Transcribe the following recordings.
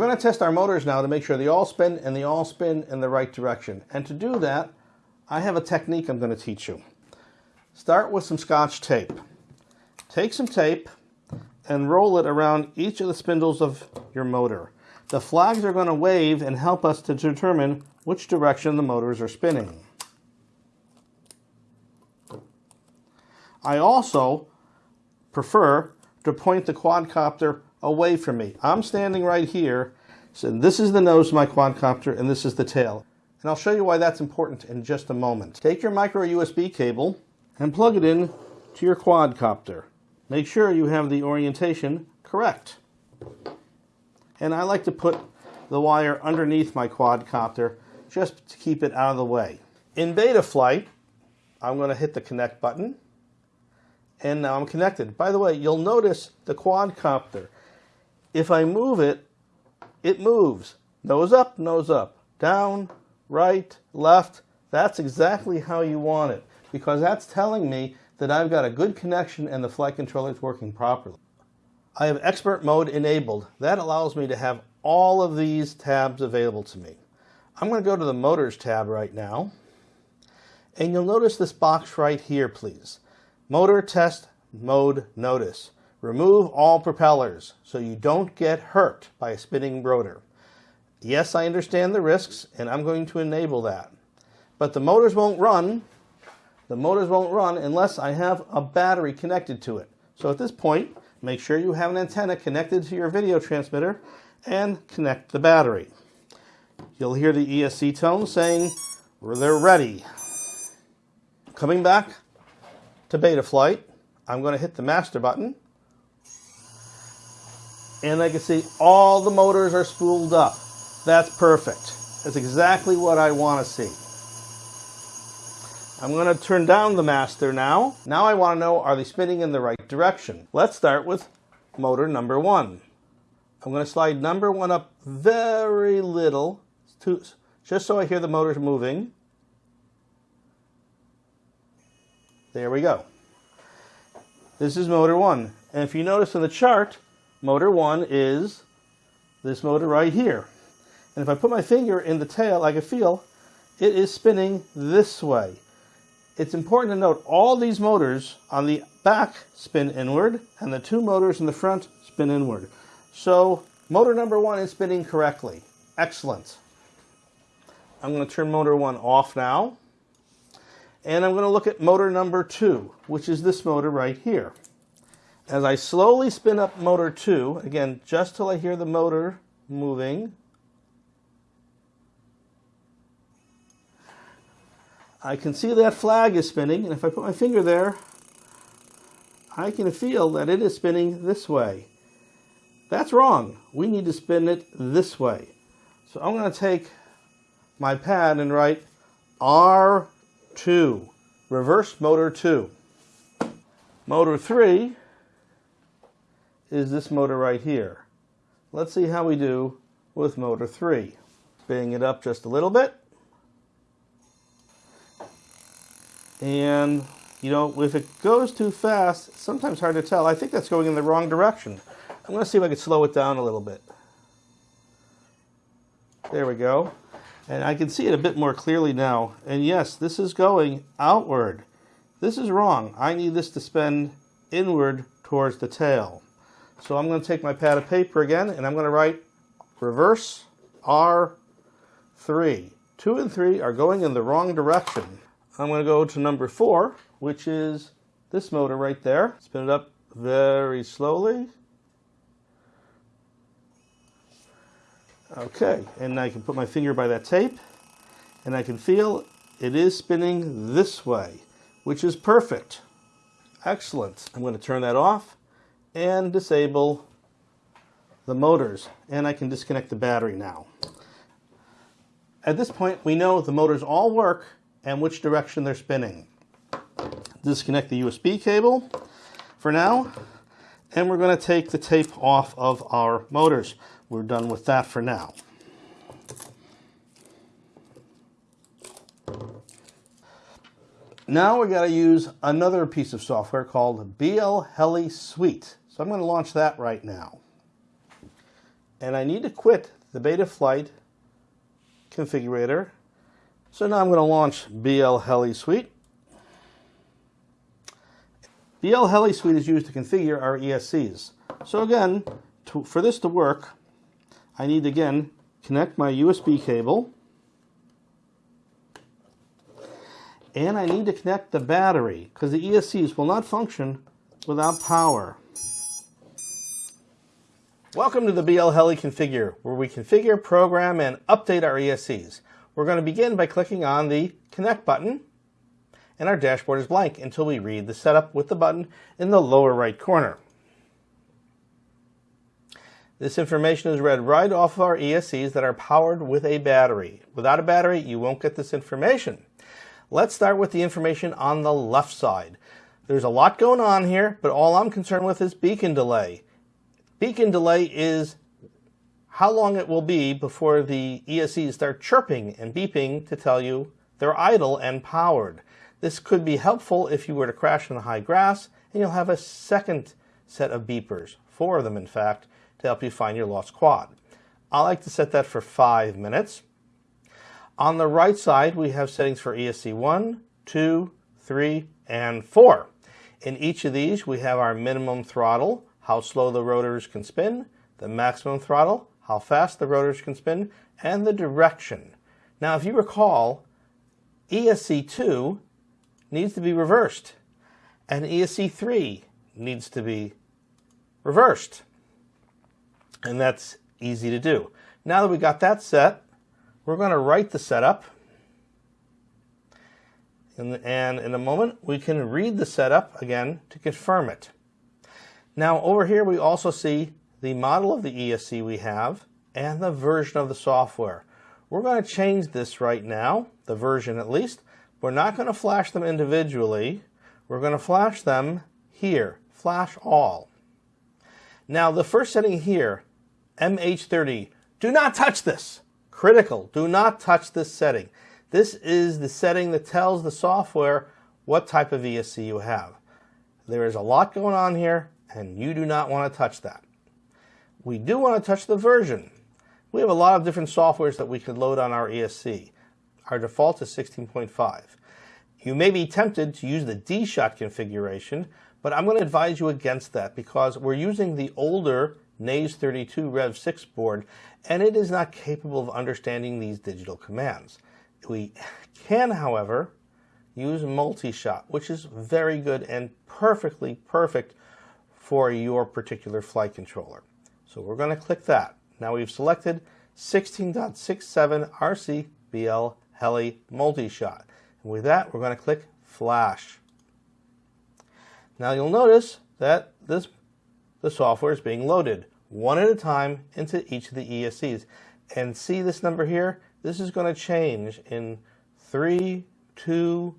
going to test our motors now to make sure they all spin and they all spin in the right direction. And to do that, I have a technique I'm going to teach you. Start with some scotch tape. Take some tape and roll it around each of the spindles of your motor. The flags are going to wave and help us to determine which direction the motors are spinning. I also prefer to point the quadcopter away from me. I'm standing right here, so this is the nose of my quadcopter and this is the tail. And I'll show you why that's important in just a moment. Take your micro USB cable and plug it in to your quadcopter. Make sure you have the orientation correct. And I like to put the wire underneath my quadcopter just to keep it out of the way. In Betaflight, I'm going to hit the connect button and now I'm connected. By the way, you'll notice the quadcopter. If I move it, it moves. Nose up, nose up, down, right, left. That's exactly how you want it because that's telling me that I've got a good connection and the flight controller is working properly. I have expert mode enabled. That allows me to have all of these tabs available to me. I'm going to go to the motors tab right now and you'll notice this box right here please. Motor test mode notice. Remove all propellers so you don't get hurt by a spinning rotor. Yes, I understand the risks, and I'm going to enable that. But the motors won't run. The motors won't run unless I have a battery connected to it. So at this point, make sure you have an antenna connected to your video transmitter and connect the battery. You'll hear the ESC tone saying they're ready. Coming back to Betaflight, I'm going to hit the master button and I can see all the motors are spooled up. That's perfect. That's exactly what I want to see. I'm going to turn down the master now. Now I want to know, are they spinning in the right direction? Let's start with motor number one. I'm going to slide number one up very little, to, just so I hear the motors moving. There we go. This is motor one. And if you notice in the chart, motor one is this motor right here. And if I put my finger in the tail, I can feel it is spinning this way. It's important to note all these motors on the back spin inward and the two motors in the front spin inward. So motor number one is spinning correctly. Excellent. I'm going to turn motor one off now. And I'm going to look at motor number two, which is this motor right here. As I slowly spin up motor two, again, just till I hear the motor moving, I can see that flag is spinning, and if I put my finger there, I can feel that it is spinning this way. That's wrong. We need to spin it this way. So I'm going to take my pad and write R2, reverse motor 2. Motor 3 is this motor right here. Let's see how we do with motor 3. Spinning it up just a little bit. And, you know, if it goes too fast, sometimes hard to tell. I think that's going in the wrong direction. I'm going to see if I can slow it down a little bit. There we go. And I can see it a bit more clearly now. And yes, this is going outward. This is wrong. I need this to spin inward towards the tail. So I'm going to take my pad of paper again and I'm going to write reverse R3. 2 and 3 are going in the wrong direction. I'm going to go to number 4, which is this motor right there. Spin it up very slowly. Okay, and I can put my finger by that tape and I can feel it is spinning this way, which is perfect. Excellent. I'm going to turn that off and disable the motors and I can disconnect the battery now. At this point we know the motors all work and which direction they're spinning. Disconnect the USB cable for now and we're going to take the tape off of our motors. We're done with that for now. Now we got to use another piece of software called BL Heli Suite. So I'm going to launch that right now. and I need to quit the Betaflight configurator. So now I'm going to launch BL Heli Suite. BL Heli Suite is used to configure our ESCs. So again, to, for this to work, I need to again connect my USB cable and I need to connect the battery because the ESCs will not function without power. Welcome to the BL Heli Configure, where we configure, program, and update our ESCs. We're going to begin by clicking on the Connect button, and our dashboard is blank until we read the setup with the button in the lower right corner. This information is read right off of our ESCs that are powered with a battery. Without a battery, you won't get this information. Let's start with the information on the left side. There's a lot going on here, but all I'm concerned with is beacon delay. Beacon delay is how long it will be before the ESCs start chirping and beeping to tell you they're idle and powered. This could be helpful if you were to crash in the high grass and you'll have a second set of beepers, four of them in fact, to help you find your lost quad. I like to set that for five minutes. On the right side, we have settings for ESC 1, 2, 3, and 4. In each of these, we have our minimum throttle, how slow the rotors can spin, the maximum throttle, how fast the rotors can spin, and the direction. Now, if you recall, ESC2 needs to be reversed, and ESC3 needs to be reversed. And that's easy to do. Now that we got that set, we're going to write the setup. And, and in a moment, we can read the setup again to confirm it. Now over here we also see the model of the ESC we have and the version of the software. We're going to change this right now, the version at least. We're not going to flash them individually. We're going to flash them here, flash all. Now the first setting here, MH30, do not touch this. Critical, do not touch this setting. This is the setting that tells the software what type of ESC you have. There is a lot going on here and you do not want to touch that. We do want to touch the version. We have a lot of different softwares that we could load on our ESC. Our default is 16.5. You may be tempted to use the D-Shot configuration, but I'm going to advise you against that because we're using the older NAZE32 Rev 6 board and it is not capable of understanding these digital commands. We can, however, use multi-shot, which is very good and perfectly perfect for your particular flight controller. So we're going to click that. Now we've selected 16.67 RC BL Heli Multi-Shot. And with that, we're going to click Flash. Now you'll notice that this the software is being loaded one at a time into each of the ESCs. And see this number here? This is going to change in 3, 2,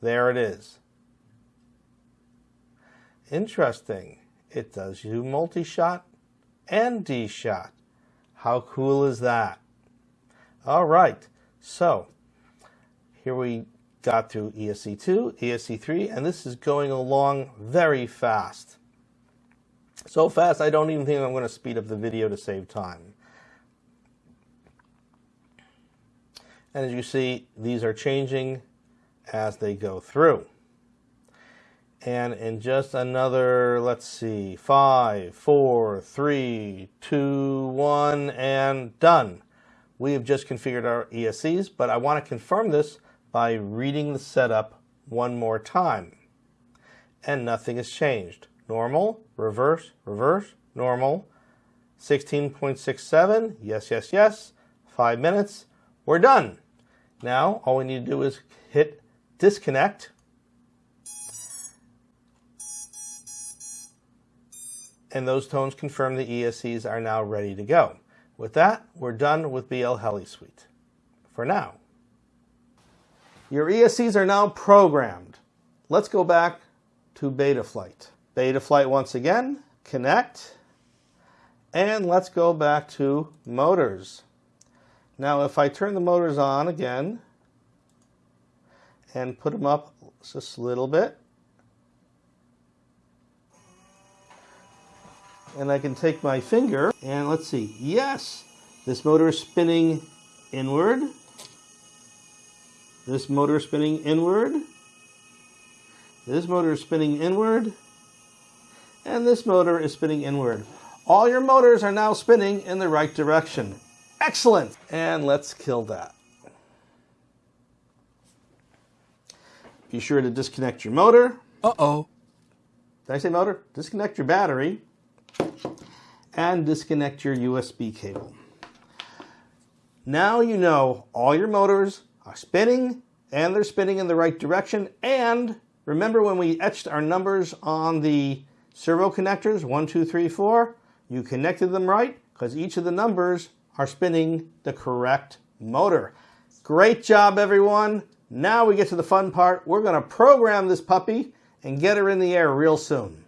there it is. Interesting. It does you multi-shot and D-shot. How cool is that? All right. So here we got through ESC2, ESC3, and this is going along very fast. So fast, I don't even think I'm going to speed up the video to save time. And as you see, these are changing as they go through. And in just another, let's see, five, four, three, two, one, and done. We have just configured our ESCs, but I want to confirm this by reading the setup one more time. And nothing has changed. Normal, reverse, reverse, normal. 16.67, yes, yes, yes. Five minutes, we're done. Now, all we need to do is hit disconnect and those tones confirm the ESCs are now ready to go. With that, we're done with BL Heli Suite. For now. Your ESCs are now programmed. Let's go back to Betaflight. Betaflight once again, connect, and let's go back to motors. Now if I turn the motors on again and put them up just a little bit, and I can take my finger and let's see. Yes, this motor is spinning inward. This motor is spinning inward. This motor is spinning inward. And this motor is spinning inward. All your motors are now spinning in the right direction. Excellent. And let's kill that. Be sure to disconnect your motor. Uh-oh. Did I say motor? Disconnect your battery and disconnect your USB cable. Now you know all your motors are spinning and they're spinning in the right direction. And remember when we etched our numbers on the servo connectors, one, two, three, four, you connected them right because each of the numbers are spinning the correct motor. Great job, everyone. Now we get to the fun part. We're going to program this puppy and get her in the air real soon.